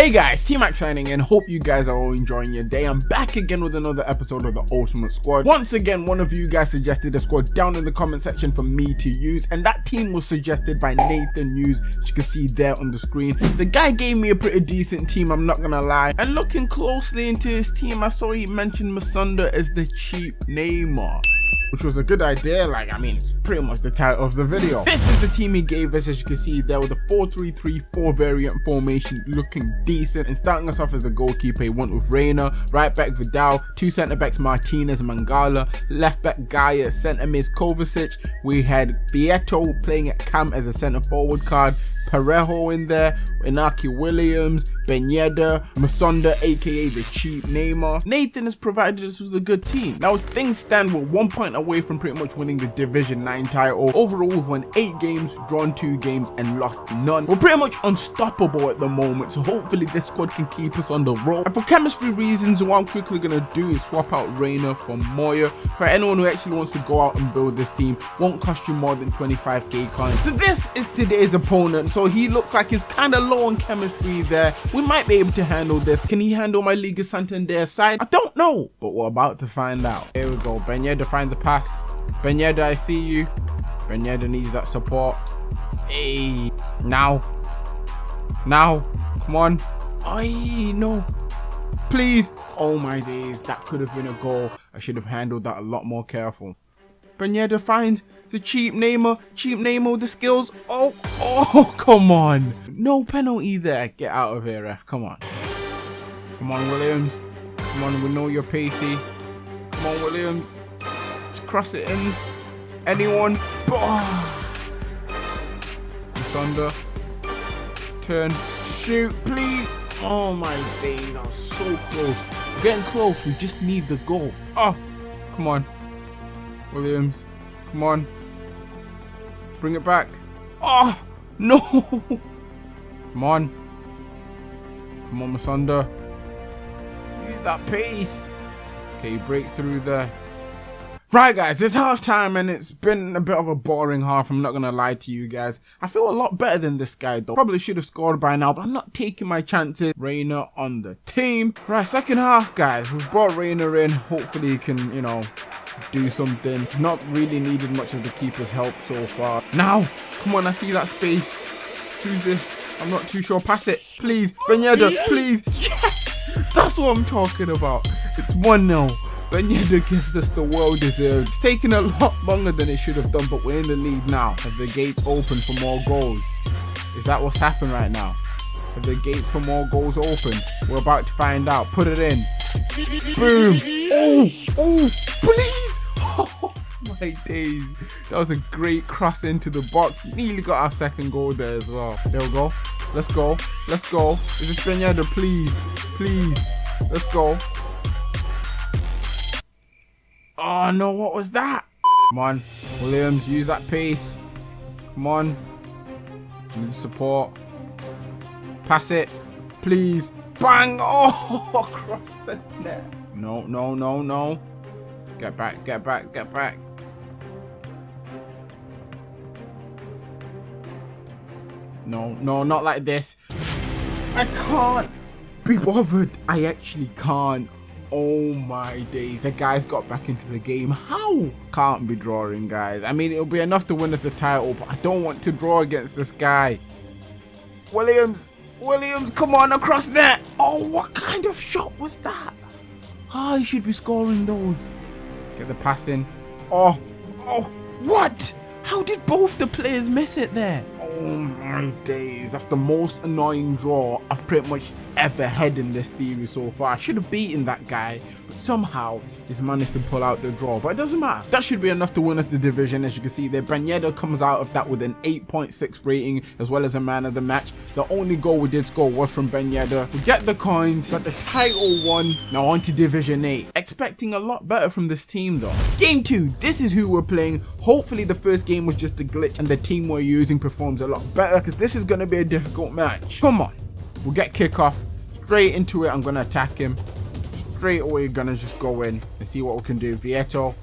Hey guys, T-Max signing in. Hope you guys are all enjoying your day. I'm back again with another episode of the Ultimate Squad. Once again, one of you guys suggested a squad down in the comment section for me to use, and that team was suggested by Nathan Hughes, you can see there on the screen. The guy gave me a pretty decent team, I'm not gonna lie. And looking closely into his team, I saw he mentioned Musonda as the cheap Neymar which was a good idea. Like, I mean, it's pretty much the title of the video. This is the team he gave us, as you can see there with the 4-3-3-4 variant formation looking decent. And starting us off as the goalkeeper, he went with Reina, right back Vidal, two centre backs Martinez Mangala, left back Gayà, centre mids Kovacic. We had Vietto playing at cam as a centre forward card, Parejo in there, Inaki Williams, Ben Yedder, Musonda aka the cheap Neymar. Nathan has provided us with a good team. Now as things stand, we're one point away from pretty much winning the Division 9 title. Overall we've won 8 games, drawn 2 games and lost none. We're pretty much unstoppable at the moment so hopefully this squad can keep us on the road. And for chemistry reasons what I'm quickly going to do is swap out Reina for Moya. For anyone who actually wants to go out and build this team, won't cost you more than 25k coins. So this is today's opponent. So he looks like he's kind of low on chemistry there. We might be able to handle this. Can he handle my Liga Santander side? I don't know, but we're about to find out. Here we go. Ben Yedder find the pass. Ben Yedder, I see you. Ben Yedder needs that support. Hey, now. Now. Come on. I no. Please. Oh my days. That could have been a goal. I should have handled that a lot more careful. Yedder finds the cheap Neymar, cheap Neymar, the skills. Oh, oh, come on. No penalty there. Get out of here, ref. Come on. Come on, Williams. Come on, we know you're pacey. Come on, Williams. Just cross it in. Anyone? Oh. Sunder. Turn. Shoot, please. Oh my days, that was so close. We're getting close. We just need the goal. Oh, come on. Williams. Come on. Bring it back. Oh, no. Come on. Come on, Musonda. Use that pace. Okay, he breaks through there. Right guys, it's half time and it's been a bit of a boring half, I'm not gonna lie to you guys. I feel a lot better than this guy though. Probably should have scored by now, but I'm not taking my chances. Reina on the team. Right, second half guys, we've brought Reina in. Hopefully he can, you know, do something. Not really needed much of the keeper's help so far. Now, come on, I see that space. Who's this? I'm not too sure. Pass it, please. Ben Yedder, please. Yes! That's what I'm talking about. It's 1-0. Ben Yedder gives us the world deserved. It's taken a lot longer than it should have done, but we're in the lead now. Have the gates open for more goals? Is that what's happened right now? Have the gates for more goals open? We're about to find out. Put it in. Boom. Oh, oh, please. My days. That was a great cross into the box. Nearly got our second goal there as well. There we go. Let's go. Let's go. Is Ben Yedder? Please. Please. Let's go. Oh no, what was that? Come on. Williams, use that pace. Come on. Need support. Pass it. Please. Bang! Oh, across the net. No, no, no, no. Get back, get back, get back. No, no, not like this. I can't be bothered. I actually can't. Oh my days, the guys got back into the game. How? Can't be drawing, guys. I mean, it'll be enough to win us the title, but I don't want to draw against this guy. Williams, Williams, come on, across net. Oh, what kind of shot was that? Ah, oh, he should be scoring those. Get the passing. Oh, oh, what? How did both the players miss it there? Oh my days, that's the most annoying draw I've pretty much ever had in this series so far. I should have beaten that guy, but somehow he's managed to pull out the draw, but it doesn't matter. That should be enough to win us the division, as you can see there. Ben comes out of that with an 8.6 rating, as well as a man of the match. The only goal we did score was from Ben We get the coins, got the title won. Now on to Division 8. Expecting a lot better from this team though. It's game 2. This is who we're playing. Hopefully the first game was just a glitch and the team we're using performs a lot better because this is going to be a difficult match. Come on. We'll get kickoff. Straight into it, I'm going to attack him. Straight away, to just go in and see what we can do. Vietto.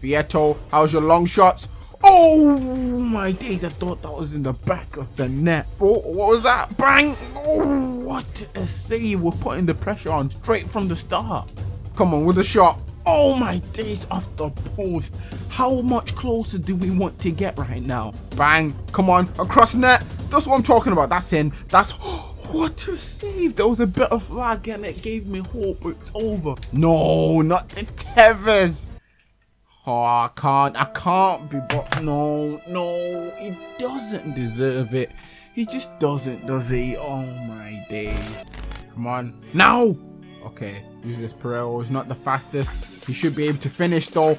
Vietto, how's your long shots? Oh my days, I thought that was in the back of the net. Oh, what was that? Bang! Oh, what a save. We're putting the pressure on straight from the start. Come on with a shot. Oh my days, off the post. How much closer do we want to get right now? Bang. Come on, across net. That's what I'm talking about. That's in. That's... What a save. There was a bit of lag and it gave me hope. It's over. No, not to Tevez. Oh, I can't. I can't be but no, no. He doesn't deserve it. He just doesn't, does he? Oh my days. Come on. Now! Okay, use this Pereiro. He's not the fastest. He should be able to finish though.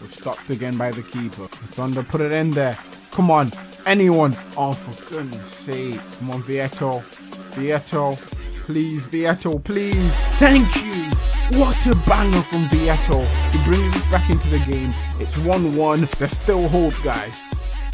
We're stopped again by the keeper. Thunder, put it in there. Come on. Anyone. Oh, for goodness sake. Come on, Vietto. Vietto. Please, Vietto, please. Thank you. What a banger from Vietto. He brings us back into the game. It's 1-1. There's still hope, guys.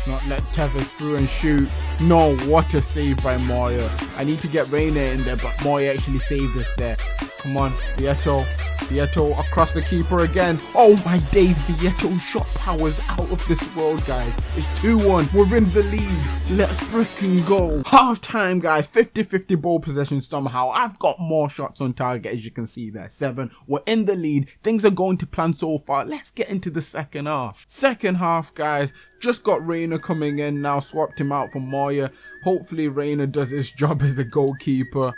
Not let Tevez through and shoot. No, what a save by Moya. I need to get Reina in there, but Moya actually saved us there. Come on, Vietto. Vietto across the keeper again. Oh my days, Vietto shot powers out of this world, guys. It's 2-1. We're in the lead. Let's freaking go. Half time, guys. 50-50 ball possession somehow. I've got more shots on target, as you can see there. Seven. We're in the lead. Things are going to plan so far. Let's get into the second half. Second half, guys. Just got Reina coming in now. Swapped him out for Moya. Hopefully, Reina does his job as the goalkeeper.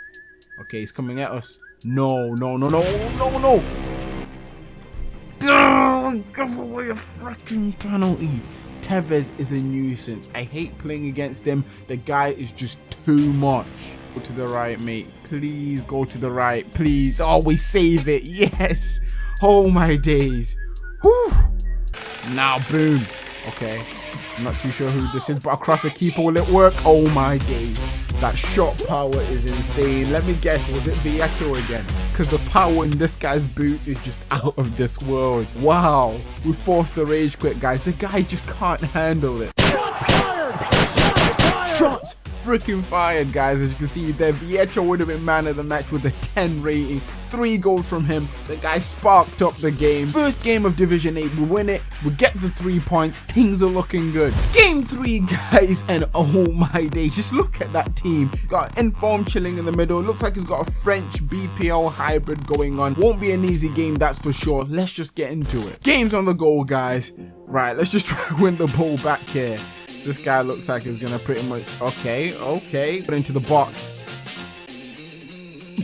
Okay, he's coming at us. No, no, no, no, no, no. Don't give away a freaking penalty. Tevez is a nuisance. I hate playing against him. The guy is just too much. Go to the right, mate. Please go to the right. Please. Oh, Always save it. Yes. Oh my days. Whew. Now, boom. Okay. I'm not too sure who this is, but across the keeper, will it work? Oh my days. That shot power is insane. Let me guess, was it Vietto again? Because the power in this guy's boots is just out of this world. Wow. We forced the rage quit, guys. The guy just can't handle it. Shots freaking fired, guys. As you can see there, Vietto would have been man of the match with a 10 rating. Three goals from him. The guy sparked up the game. First game of Division 8, we win it. We get the three points. Things are looking good. Game three, guys, and oh my day, just look at that team. He's got Inform chilling in the middle. Looks like he's got a French BPL hybrid going on. Won't be an easy game, that's for sure. Let's just get into it. Game's on the goal, guys. Right, let's just try win the ball back here. This guy looks like he's gonna pretty much okay, okay. Put into the box.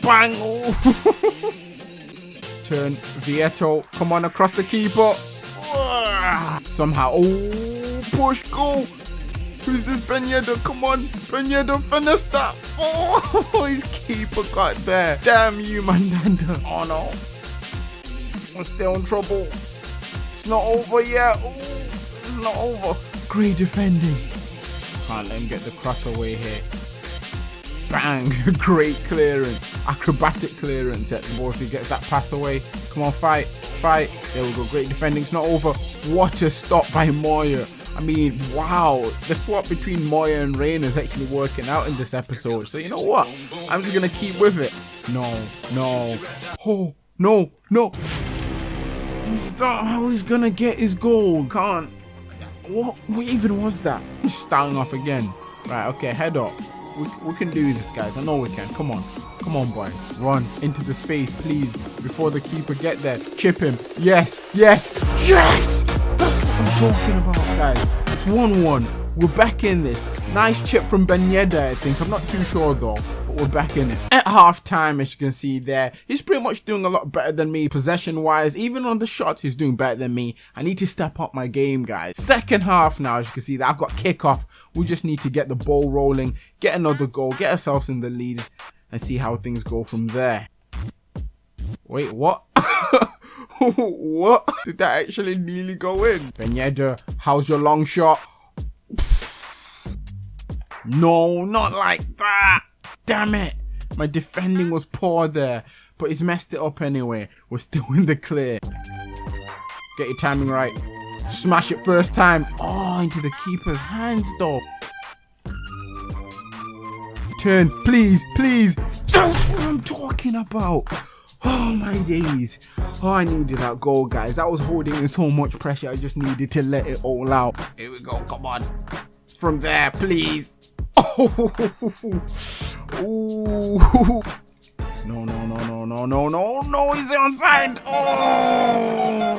Bang! Turn Vietto. Come on across the keeper. Somehow. Oh push go. Who's this Ben Yedder? Come on. Ben Yedder finish that. Oh his keeper got there. Damn you, Mandanda. Oh no. We're still in trouble. It's not over yet. Oh, it's not over. Great defending. Can't let him get the cross away here. Bang! Great clearance. Acrobatic clearance at the ball if he gets that pass away. Come on, fight. Fight. There we go. Great defending. It's not over. What a stop by Moya. I mean, wow. The swap between Moya and Reina is actually working out in this episode. So you know what? I'm just to keep with it. No. No. Oh. No. No. Stop. How he's to get his goal. Can't. What, what even was that? He's starting off again. Right, okay, head up. We, we can do this, guys. I know we can. Come on. Come on, boys. Run into the space, please, before the keeper get there. Chip him. Yes, yes, yes! That's what I'm talking about, guys. It's 1-1. We're back in this. Nice chip from Ben Yedder, I think. I'm not too sure, though we're back in it. At half time, as you can see there, he's pretty much doing a lot better than me possession wise. Even on the shots, he's doing better than me. I need to step up my game, guys. Second half now, as you can see that I've got kickoff. We just need to get the ball rolling, get another goal, get ourselves in the lead, and see how things go from there. Wait, what? what? Did that actually nearly go in? Ben Yedder, how's your long shot? No, not like that. Damn it! My defending was poor there, but he's messed it up anyway. We're still in the clear. Get your timing right. Smash it first time. Oh, into the keeper's hands though. Turn, please, please. That's what I'm talking about. Oh my days. Oh, I needed that goal, guys. I was holding in so much pressure. I just needed to let it all out. Here we go. Come on. From there, please. Oh. No, no, no, no, no, no, no, no. He's onside. Oh.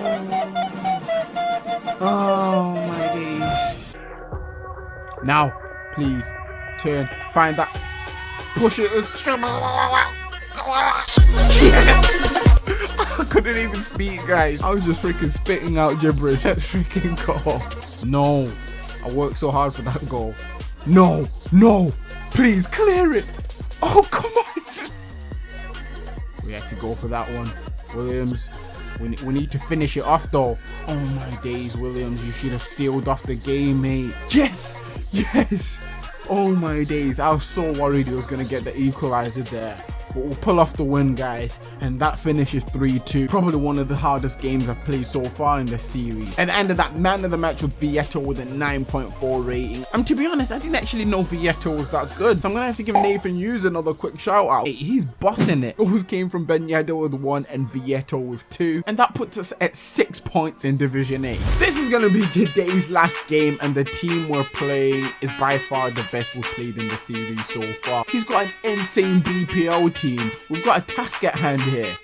Oh my days. Now, please turn. Find that. Push it. It's Yes! I couldn't even speak, guys. I was just freaking spitting out gibberish. Let's freaking go. No. I worked so hard for that goal. No. No. Please clear it. Oh, come on. We had to go for that one. Williams. We, we need to finish it off though. Oh my days, Williams. You should have sealed off the game, mate. Yes. Yes. Oh my days. I was so worried he was going to get the equalizer there but we'll pull off the win guys. And that finishes 3-2 probably one of the hardest games I've played so far in the series. And ended that man of the match with Vietto with a 9.4 rating. And to be honest I didn't actually know Vietto was that good. So I'm gonna have to give Nathan Hughes another quick shout out. Hey, he's bossing it. Those came from Ben with 1 and Vietto with 2 and that puts us at 6 points in Division 8 this is gonna be today's last game and the team we're playing is by far the best we've played in the series so far. He's got an insane BPL team. We've got a task at hand here.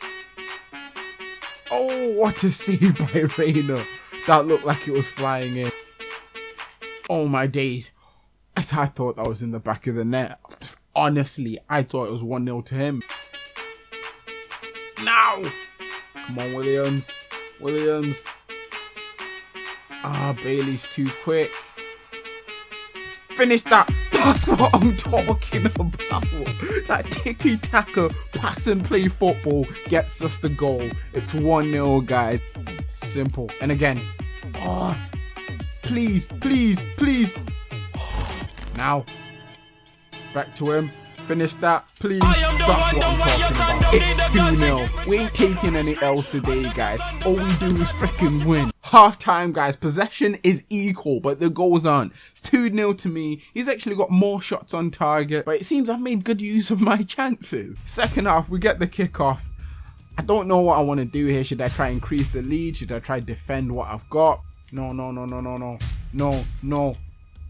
Oh, what a save by Reina. That looked like it was flying in. Oh my days. I, th I thought that was in the back of the net. Honestly, I thought it was 1-0 to him. Now! Come on, Williams. Williams. Ah, Bailey's too quick. Finish that. That's what I'm talking about. That tiki taka pass and play football gets us the goal. It's 1 0, guys. Simple. And again, oh, please, please, please. Now, back to him. Finish that, please. That's what I'm talking about. It's 2 0. We ain't taking any L's today, guys. All we do is freaking win. Half time, guys. Possession is equal, but the goals aren't. It's 2 0 to me. He's actually got more shots on target, but it seems I've made good use of my chances. Second half, we get the kickoff. I don't know what I want to do here. Should I try increase the lead? Should I try defend what I've got? No, no, no, no, no, no. No, no.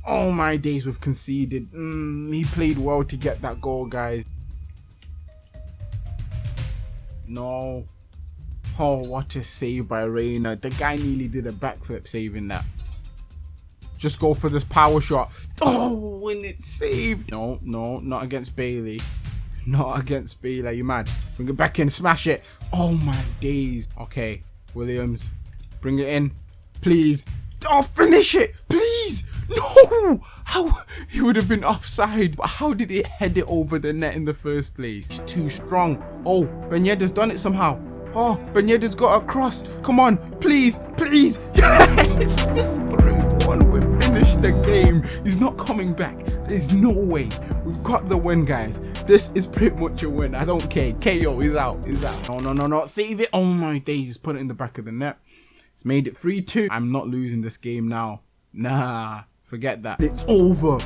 All my days, we've conceded. Mm, he played well to get that goal, guys. No. Oh, what a save by Reina. The guy nearly did a backflip saving that. Just go for this power shot. Oh, when it's saved. No, no, not against Bailey. Not against Bailey. You mad? Bring it back in. Smash it. Oh, my days. Okay, Williams. Bring it in. Please. Oh, finish it. Please. No. How? He would have been offside. But how did it head it over the net in the first place? It's too strong. Oh, Ben Yedder's done it somehow. Oh, Ben Yedder's got a cross. Come on, please, please. Yes, it's 3-1. We finished the game. He's not coming back. There's no way. We've got the win, guys. This is pretty much a win. I don't care. KO is out. Is out. No, no, no, no. Save it. Oh my days. He's put it in the back of the net. It's made it 3-2. I'm not losing this game now. Nah, forget that. It's over.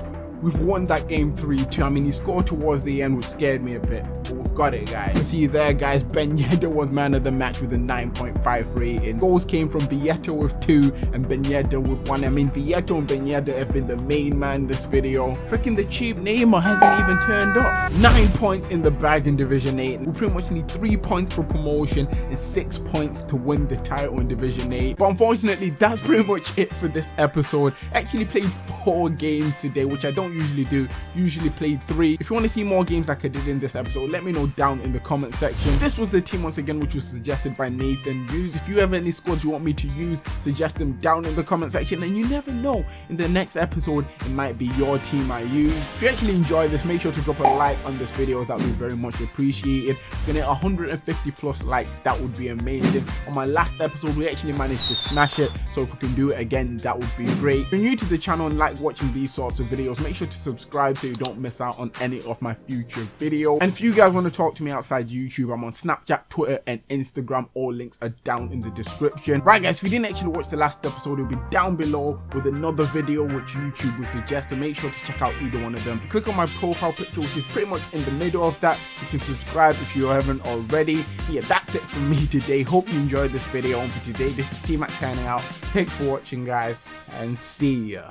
We've won that game 3-2. I mean, he scored towards the end, which scared me a bit. Got it, guys. You see there, guys, Ben Yedder was man of the match with a 9.5 rating. Goals came from Vietto with 2 and Ben Yedder with 1. I mean, Vietto and Ben Yedder have been the main man this video. Freaking the cheap Neymar hasn't even turned up. 9 points in the bag in Division 8. We pretty much need 3 points for promotion and 6 points to win the title in Division 8. But unfortunately, that's pretty much it for this episode. Actually played 4 games today, which I don't usually do. Usually play three. If you want to see more games like I did in this episode, let me know down in the comment section. This was the team once again, which was suggested by Nathan Hughes. If you have any squads you want me to use, suggest them down in the comment section. And you never know, in the next episode, it might be your team I use. If you actually enjoy this, make sure to drop a like on this video. That would be very much appreciated. Gonna 150 plus likes. That would be amazing. On my last episode, we actually managed to smash it. So if we can do it again, that would be great. If you're new to the channel and like watching these sorts of videos, make sure to subscribe so you don't miss out on any of my future videos. And if you guys want to talk to me outside YouTube, I'm on Snapchat, Twitter, and Instagram. All links are down in the description. Right guys, if you didn't actually watch the last episode, it'll be down below with another video which YouTube will suggest. So make sure to check out either one of them. Click on my profile picture, which is pretty much in the middle of that. You can subscribe if you haven't already. Yeah, that's it from me today. Hope you enjoyed this video. And for today, this is T-Mac signing out. Thanks for watching, guys, and see ya.